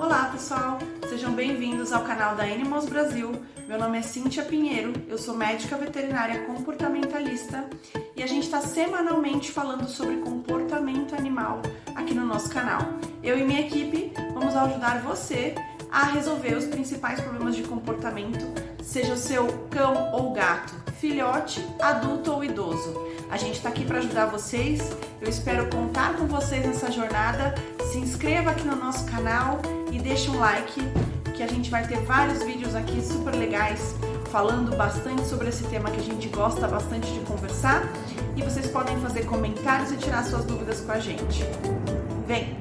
Olá pessoal, sejam bem-vindos ao canal da Animals Brasil. Meu nome é Cíntia Pinheiro, eu sou médica veterinária comportamentalista e a gente está semanalmente falando sobre comportamento animal aqui no nosso canal. Eu e minha equipe vamos ajudar você a resolver os principais problemas de comportamento, seja o seu cão ou gato, filhote, adulto ou idoso. A gente está aqui para ajudar vocês, eu espero contar com vocês nessa jornada. Se inscreva aqui no nosso canal e deixe um like, que a gente vai ter vários vídeos aqui super legais falando bastante sobre esse tema que a gente gosta bastante de conversar e vocês podem fazer comentários e tirar suas dúvidas com a gente. Vem!